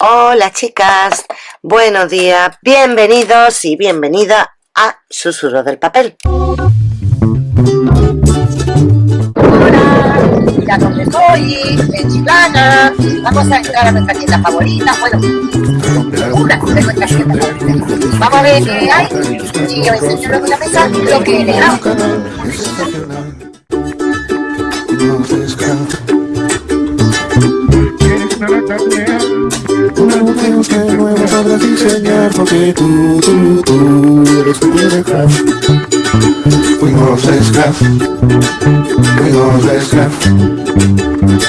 Hola chicas, buenos días, bienvenidos y bienvenida a Susurro del Papel. Hola, mira dónde estoy, en Chiclana. Vamos a entrar a nuestra tienda favorita. Bueno, una de nuestras tiendas favoritas. Vamos a ver qué hay y os enseño luego en la mesa lo que he Una mujer que nuevo sabrás diseñar porque tú, tú, tú eres mi craft Fuimos scraft Fuimos scraft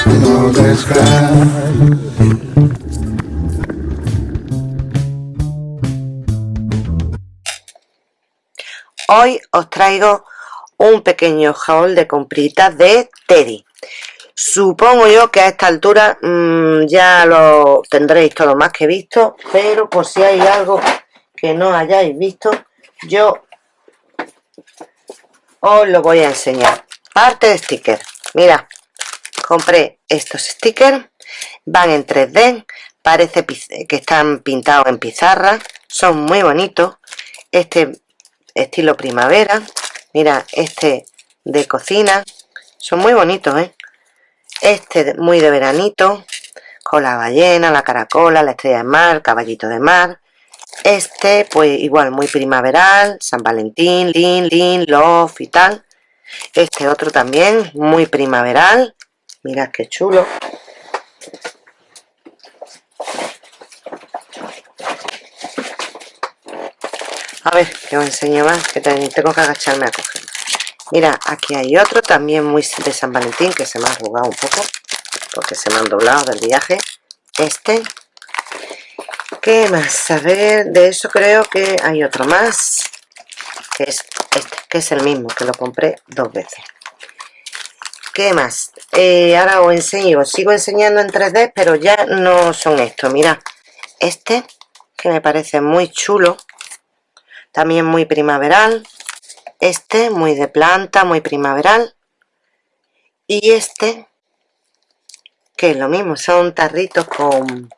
Fuimos scraft Hoy os traigo un pequeño haul de compritas de Teddy. Supongo yo que a esta altura mmm, ya lo tendréis todo más que visto, pero por si hay algo que no hayáis visto, yo os lo voy a enseñar. Parte de stickers. Mira, compré estos stickers, van en 3D, parece que están pintados en pizarra, son muy bonitos. Este estilo primavera, mira, este de cocina, son muy bonitos, ¿eh? Este muy de veranito, con la ballena, la caracola, la estrella de mar, caballito de mar. Este, pues igual, muy primaveral, San Valentín, Lin, Lin, Love y tal. Este otro también, muy primaveral. Mirad qué chulo. A ver, que os enseño más, que tengo que agacharme a coger. Mira, aquí hay otro también muy de San Valentín que se me ha arrugado un poco porque se me han doblado del viaje. Este. ¿Qué más? A ver, de eso creo que hay otro más que es este, que es el mismo, que lo compré dos veces. ¿Qué más? Eh, ahora os enseño, os sigo enseñando en 3D, pero ya no son estos. Mira, este que me parece muy chulo, también muy primaveral este muy de planta, muy primaveral y este que es lo mismo, son tarritos con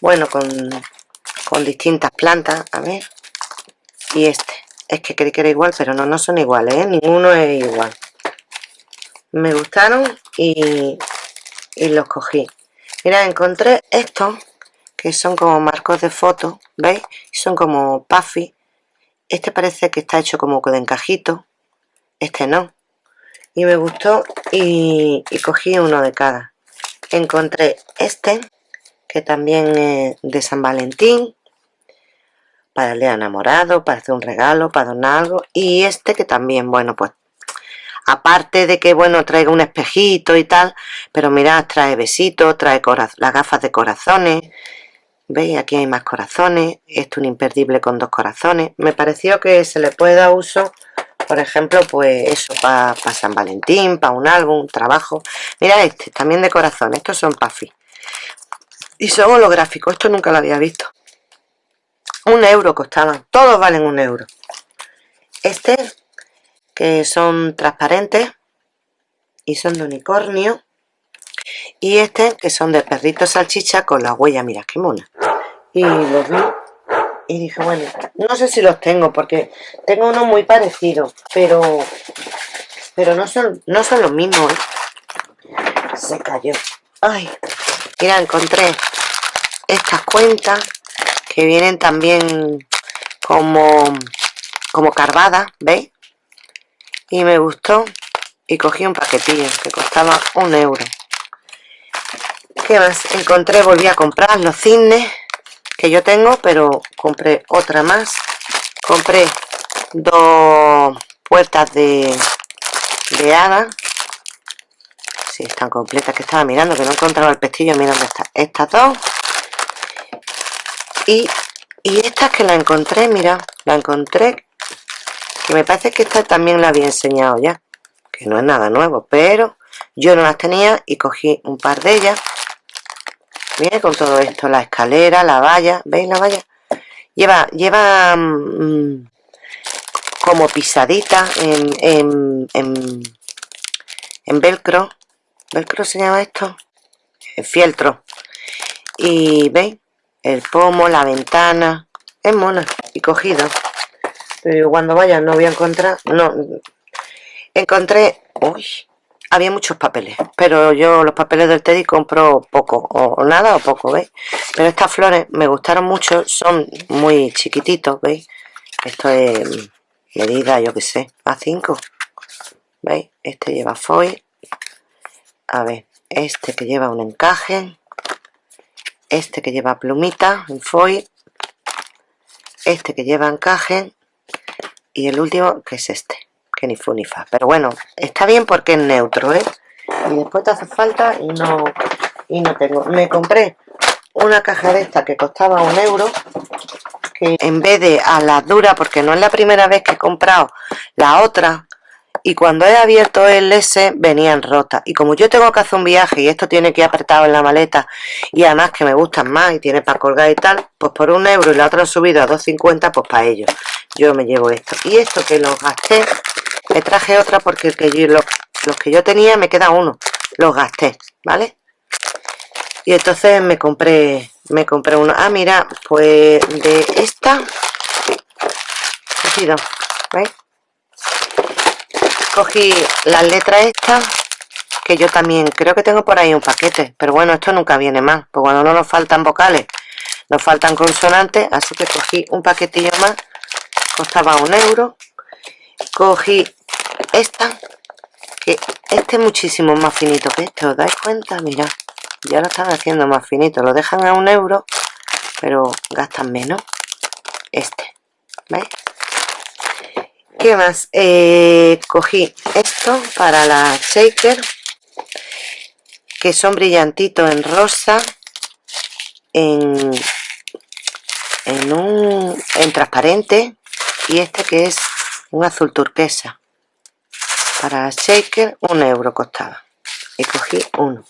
bueno, con, con distintas plantas, a ver y este, es que creí que era igual pero no, no son iguales, ¿eh? ninguno es igual me gustaron y, y los cogí mira, encontré estos que son como marcos de foto, ¿veis? son como puffy este parece que está hecho como de encajito. Este no. Y me gustó y, cogí uno de cada. Encontré este, que también es de San Valentín. Para el día enamorado, para hacer un regalo, para donar algo. Y este que también, bueno, pues aparte de que, bueno, traiga un espejito y tal, pero mirad, trae besitos, trae las gafas de corazones, ¿Veis? Aquí hay más corazones. Esto un imperdible con dos corazones. Me pareció que se le puede dar uso, por ejemplo, pues eso, para San Valentín, para un álbum, trabajo. Mira este, también de corazón. Estos son Puffy. Y son holográficos. Esto nunca lo había visto. Un euro costaban. Todos valen un euro. Este, que son transparentes y son de unicornio y este que son de perrito salchicha con la huella, mira qué mona y los vi y dije bueno, no sé si los tengo porque tengo uno muy parecido pero pero no son, no son los mismos ¿eh? se cayó ay, mira encontré estas cuentas que vienen también como como carvadas, ¿veis? y me gustó y cogí un paquetillo que costaba un euro ¿Qué más? Encontré, volví a comprar los cisnes que yo tengo, pero compré otra más. Compré dos puertas de, de hada. Sí, están completas, que estaba mirando, que no encontraba el pestillo. Mira dónde está. Estas dos. Y, y estas que la encontré, mira, la encontré. Que me parece que esta también la había enseñado ya. Que no es nada nuevo, pero yo no las tenía y cogí un par de ellas Viene con todo esto, la escalera, la valla, ¿veis la valla? Lleva, lleva mm, como pisadita en, en, en, velcro. ¿Velcro se llama esto? Fieltro. y veis el pomo la ventana es mona y cogido pero cuando vaya no voy a encontrar no encontré uy había muchos papeles pero yo los papeles del Teddy compro poco o nada o poco veis pero estas flores me gustaron mucho son muy chiquititos veis esto es medida yo que sé a 5 veis este lleva foil a ver este que lleva un encaje este que lleva plumita en foil este que lleva encaje y el último que es este ni fu ni fa pero bueno está bien porque es neutro ¿eh? y después te hace falta y no y no tengo. Me compré una caja de esta que costaba un euro que en vez de a la dura porque no es la primera vez que he comprado la otra y cuando he abierto el S venían rotas. Y como yo tengo que hacer un viaje y esto tiene que ir apretado en la maleta y además que me gustan más y tiene para colgar y tal pues por un euro y la otra han subido a 2.50 pues para ellos. Yo me llevo esto. Y esto que los gasté me traje otra porque yo, los, los que yo tenía me queda uno los gasté ¿vale? y entonces me compré me compré uno ah mira pues de esta cogido ¿veis? cogí las letras estas que yo también creo que tengo por ahí un paquete pero bueno esto nunca viene más pues cuando no nos faltan vocales nos faltan consonantes así que cogí un paquetillo más costaba un euro cogí esta que este es muchísimo más finito que este os dais cuenta mira ya lo están haciendo más finito lo dejan a un euro pero gastan menos este ¿veis? ¿Qué más? Eh, cogí esto para la shaker que son brillantitos en rosa en, en un en transparente y este que es un azul turquesa. Para shaker un euro costaba. Y cogí uno.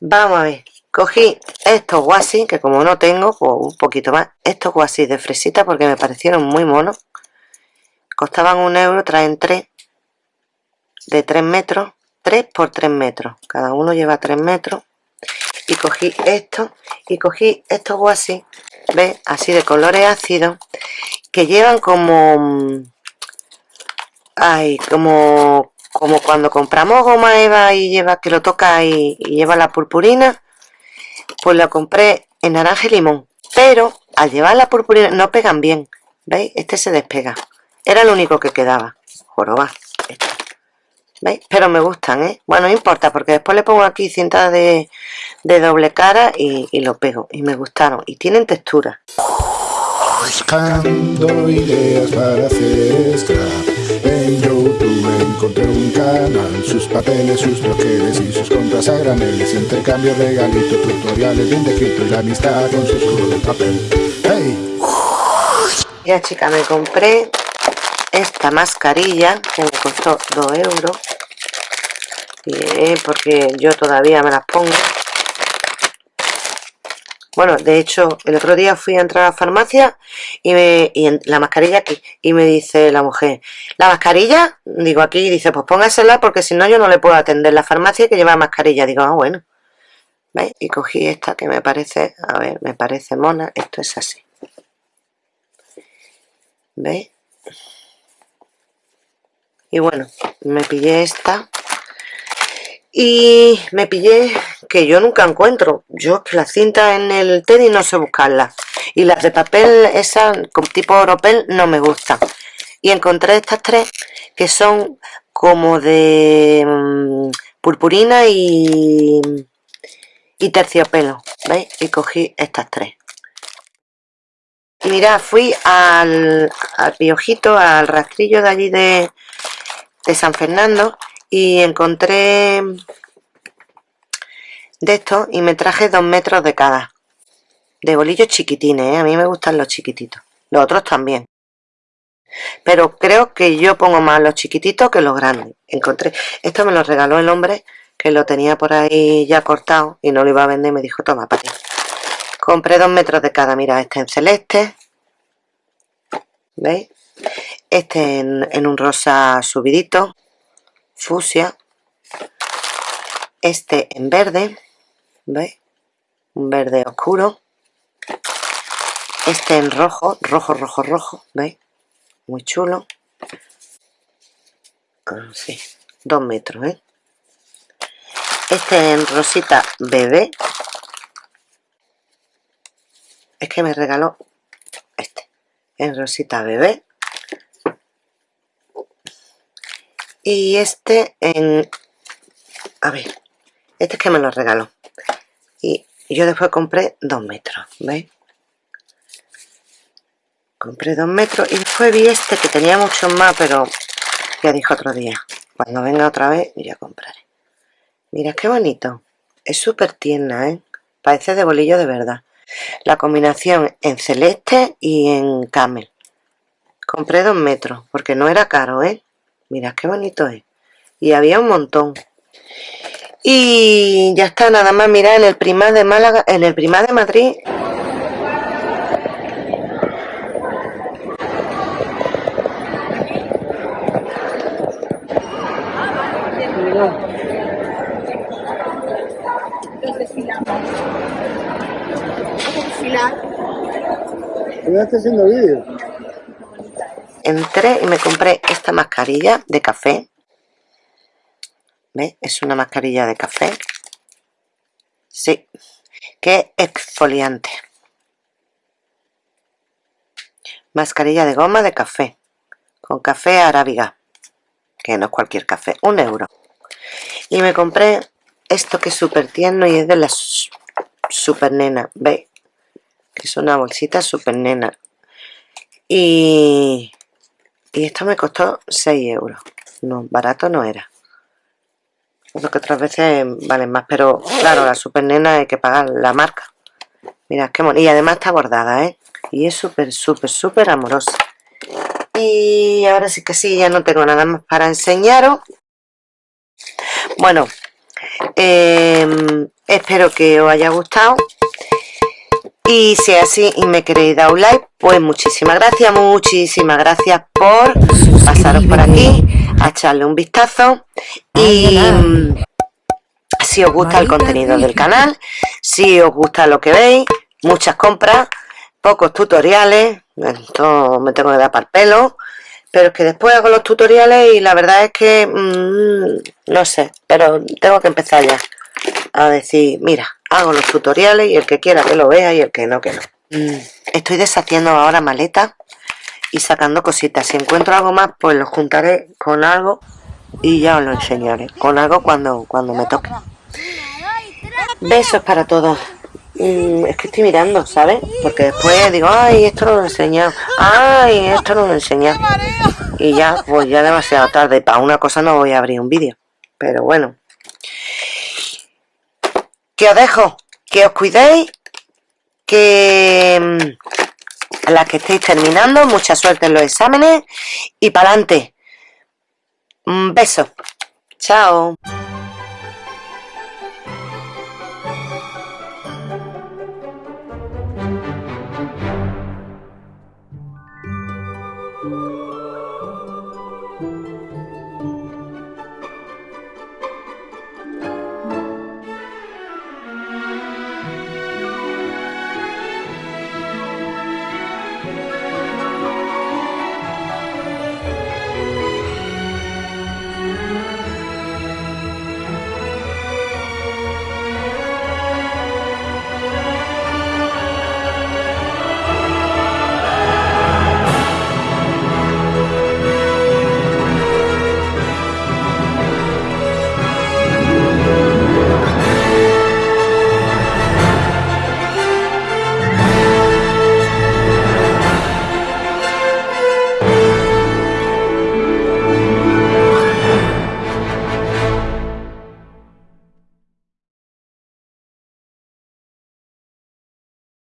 Vamos a ver cogí estos guasis que como no tengo pues un poquito más. Estos guasis de fresita porque me parecieron muy monos. Costaban un euro, traen tres de 3 metros 3 por 3 metros. Cada uno lleva 3 metros y cogí esto y cogí estos guasis ¿ves? así de colores ácidos que llevan como ay, como como cuando compramos goma eva y lleva que lo toca y, lleva la purpurina pues la compré en naranja y limón pero al llevar la purpurina no pegan bien ¿veis? este se despega era el único que quedaba. Joroba. ¿Veis? Pero me gustan, ¿eh? Bueno, no importa, porque después le pongo aquí cinta de, de doble cara y, y, lo pego. Y me gustaron. Y tienen textura. Buscando ideas para hacer scrap En YouTube encontré un canal Sus papeles, sus troqueles y sus contras a graneles Intercambio, regalito, tutoriales bien descrito Y la amistad con sus juegos de papel ¡Hey! Ya chica, me compré esta mascarilla que me costó 2 euros porque yo todavía me las pongo bueno, de hecho, el otro día fui a entrar a la farmacia y, me, y la mascarilla aquí. Y me dice la mujer, ¿la mascarilla? Digo aquí, y dice, pues póngasela porque si no yo no le puedo atender la farmacia que lleva mascarilla. Digo, ah, bueno. ¿Veis? Y cogí esta que me parece, a ver, me parece mona. Esto es así. ¿Veis? Y bueno me pillé esta. Y me pillé que yo nunca encuentro. Yo que la cinta en el tenis no sé buscarla. Y las de papel esas con tipo oropel no me gustan. Y encontré estas tres que son como de mm, purpurina y, y terciopelo ¿veis? y cogí estas tres y mirad, fui al, al piojito, al rastrillo de allí de, de San Fernando y encontré de esto y me traje dos metros de cada de bolillos chiquitines, ¿eh? a mí me gustan los chiquititos los otros también. Pero creo que yo pongo más los chiquititos que los grandes. Encontré, esto me lo regaló el hombre que lo tenía por ahí ya cortado y no lo iba a vender me dijo toma para ti compré dos metros de cada, mira este en celeste ¿veis? este en, un rosa subidito fusia este en verde ¿veis? un verde oscuro este en rojo rojo rojo rojo veis muy chulo así ah, dos metros ¿eh? este en rosita bebé es que me regaló este en rosita bebé. Y este en a ver este es que me lo regaló. Y yo después compré dos metros ¿veis? compré dos metros y después vi este que tenía muchos más pero ya dijo otro día cuando venga otra vez ya compraré. Mira qué bonito. Es súper tierna ¿eh? parece de bolillo de verdad la combinación en celeste y en camel. Compré dos metros porque no era caro ¿eh? mira qué bonito es. Y había un montón. Y ya está nada más mira en el primar de Málaga en el primar de Madrid haciendo vídeo. Entré y me compré esta mascarilla de café. ¿Ves? Es una mascarilla de café. Sí. Que exfoliante. Mascarilla de goma de café. Con café arábiga. Que no es cualquier café. Un euro. Y me compré esto que es súper tierno y es de las super nena. ¿Veis? Que es una bolsita super nena. Y, y esto me costó 6 euros. No, barato no era. Lo que otras veces valen más pero claro, la super nena hay que pagar la marca. Mira qué y además está bordada ¿eh? y es súper súper súper amorosa. Y ahora sí que sí, ya no tengo nada más para enseñaros. Bueno em, espero que os haya gustado y si es así y me queréis dar un like, pues muchísimas gracias, muchísimas gracias por pasaros por aquí, a echarle un vistazo. Y mm, si os gusta el contenido del canal, si os gusta lo que veis, muchas compras, pocos tutoriales, esto me tengo que dar para el pelo, pero es que después hago los tutoriales y la verdad es que, mm, no sé, pero tengo que empezar ya a decir, mira, hago los tutoriales y el que quiera que lo vea y el que no, que no. Mm, estoy deshaciendo ahora maletas y sacando cositas. Si encuentro algo más, pues lo juntaré con algo y ya os lo enseñaré. Con algo cuando, cuando me toque. Besos para todos. Mm, es que estoy mirando, ¿sabes? Porque después digo, ay, esto no lo he enseñado. Ay, esto no lo he enseñado. Y ya, pues ya demasiado tarde. Para una cosa no voy a abrir un vídeo. Pero bueno que os dejo, que os cuidéis, que mm, las que estéis terminando, mucha suerte en los exámenes y para adelante. Un beso. Chao.